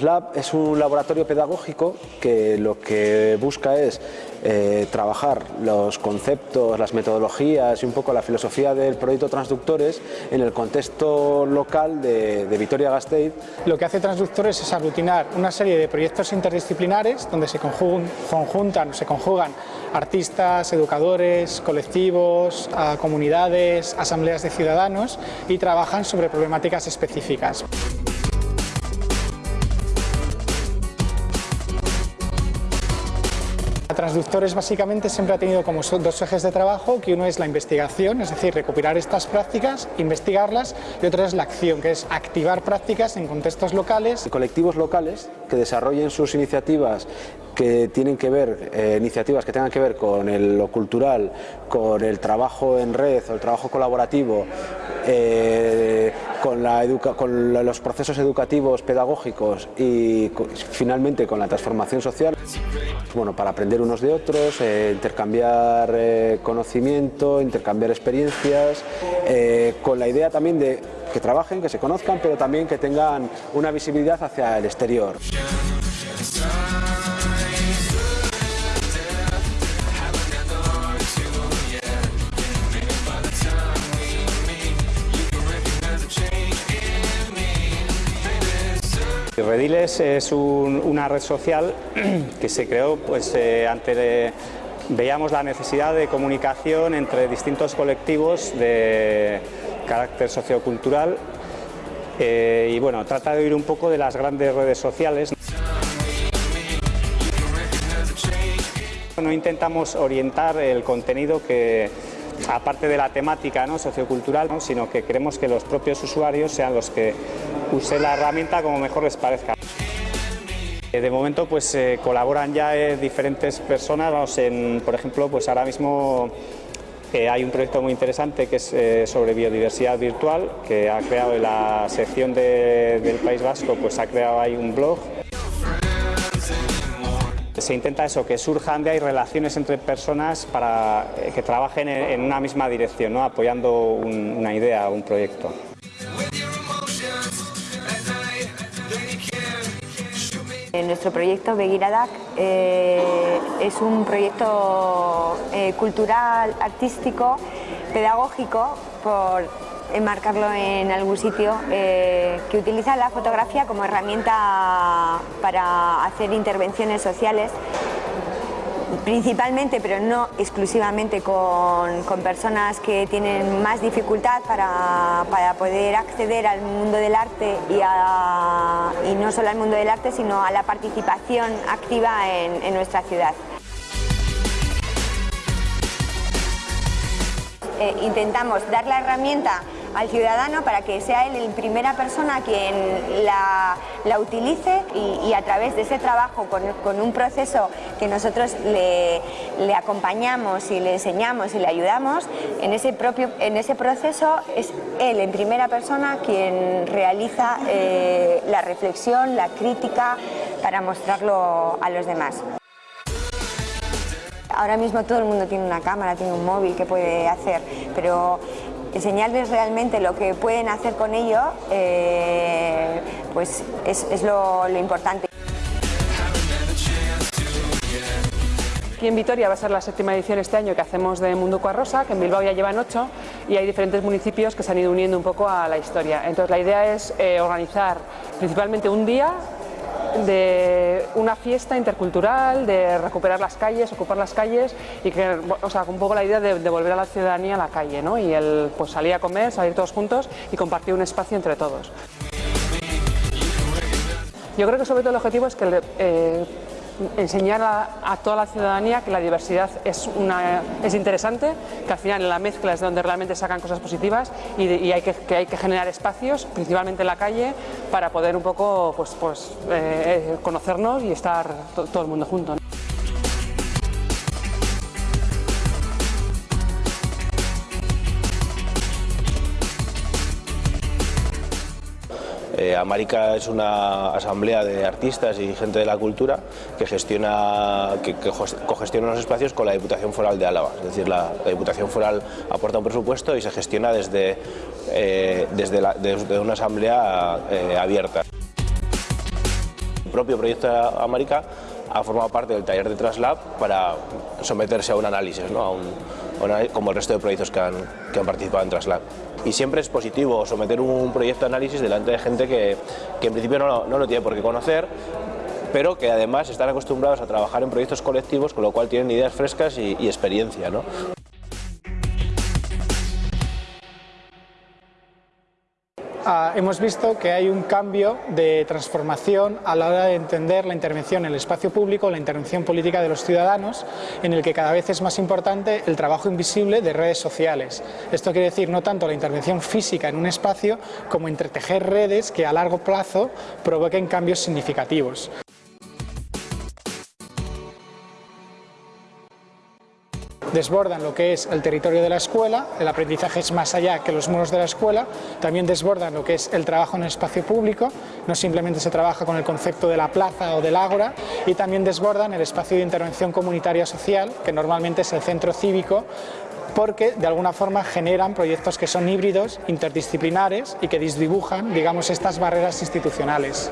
Translab es un laboratorio pedagógico que lo que busca es eh, trabajar los conceptos, las metodologías y un poco la filosofía del proyecto Transductores en el contexto local de, de Vitoria-Gasteiz. Lo que hace Transductores es aglutinar una serie de proyectos interdisciplinares donde se conjuntan, se conjugan artistas, educadores, colectivos, comunidades, asambleas de ciudadanos y trabajan sobre problemáticas específicas. Transductores básicamente siempre ha tenido como dos ejes de trabajo, que uno es la investigación, es decir, recopilar estas prácticas, investigarlas, y otro es la acción, que es activar prácticas en contextos locales. Colectivos locales que desarrollen sus iniciativas que tienen que ver, eh, iniciativas que tengan que ver con lo cultural, con el trabajo en red o el trabajo colaborativo, eh, con, los procesos educativos, pedagógicos y finalmente con la transformación social. Bueno, para aprender unos de otros, eh, intercambiar conocimiento, intercambiar experiencias, con la idea también de que trabajen, que se conozcan, pero también que tengan una visibilidad hacia el exterior. Rediles es una red social que se creó pues, eh, ante veíamos la necesidad de comunicación entre distintos colectivos de carácter sociocultural eh, y bueno, trata de oír un poco de las grandes redes sociales. No intentamos orientar el contenido que, aparte de la temática ¿no? sociocultural, sino que queremos que los propios usuarios sean los que usen la herramienta como mejor les parezca. Eh, de momento pues eh, colaboran ya eh, diferentes personas, por ejemplo pues ahora mismo hay un proyecto muy interesante que es sobre biodiversidad virtual que ha creado en la sección del País Vasco, pues ha creado ahí un blog se intenta eso, que surjan de ahí relaciones entre personas para que trabajen en, una misma dirección, apoyando una idea, un proyecto. Nuestro proyecto Begiradak eh, es un proyecto eh, cultural, artístico, pedagógico por enmarcarlo en algún sitio, eh, que utiliza la fotografía como herramienta para hacer intervenciones sociales, principalmente, pero no exclusivamente, con, personas que tienen más dificultad para, poder acceder al mundo del arte y, no solo al mundo del arte, sino a la participación activa en nuestra ciudad. Eh, intentamos dar la herramienta al ciudadano para que sea él en primera persona quien la, utilice y, a través de ese trabajo con, un proceso que nosotros le, acompañamos y le enseñamos y le ayudamos, en ese, propio, en ese proceso es él en primera persona quien realiza eh, la reflexión, la crítica para mostrarlo a los demás. Ahora mismo todo el mundo tiene una cámara, tiene un móvil que puede hacer, pero enseñarles realmente lo que pueden hacer con ello eh, pues es, lo, importante. Aquí en Vitoria va a ser la séptima edición este año que hacemos de Mundo Rosa, que en Bilbao ya llevan ocho y hay diferentes municipios que se han ido uniendo un poco a la historia. Entonces la idea es eh, organizar principalmente un día de una fiesta intercultural, de recuperar las calles, ocupar las calles y que, o sea, un poco la idea de, volver a la ciudadanía la calle, ¿no? Y el pues, salir a comer, salir todos juntos y compartir un espacio entre todos. Yo creo que sobre todo el objetivo es que eh, enseñar a, toda la ciudadanía que la diversidad es, una, es interesante, que al final en la mezcla es donde realmente sacan cosas positivas y, hay, que, hay que generar espacios, principalmente en la calle, para poder un poco pues, pues, eh, conocernos y estar todo el mundo junto. Eh, América es una asamblea de artistas y gente de la cultura que gestiona, que, cogestiona los espacios con la Diputación Foral de Álava. Es decir, la, Diputación Foral aporta un presupuesto y se gestiona desde, eh, desde, una asamblea eh, abierta. propio proyecto América ha formado parte del taller de Traslab para someterse a un análisis, ¿no? a un, como el resto de proyectos que han, participado en Traslab. Y siempre es positivo someter un proyecto de análisis delante de gente que, que en principio no, no lo tiene por qué conocer, pero que además están acostumbrados a trabajar en proyectos colectivos, con lo cual tienen ideas frescas y, y experiencia. ¿no? Ah, hemos visto que hay un cambio de transformación a la hora de entender la intervención en el espacio público, la intervención política de los ciudadanos, en el que cada vez es más importante el trabajo invisible de redes sociales. Esto quiere decir no tanto la intervención física en un espacio, como entretejer redes que a largo plazo provoquen cambios significativos. Desbordan lo que es el territorio de la escuela, el aprendizaje es más allá que los muros de la escuela, también desbordan lo que es el trabajo en el espacio público, no simplemente se trabaja con el concepto de la plaza o del ágora, y también desbordan el espacio de intervención comunitaria social, que normalmente es el centro cívico, porque de alguna forma generan proyectos que son híbridos, interdisciplinares y que disdibujan, digamos, estas barreras institucionales.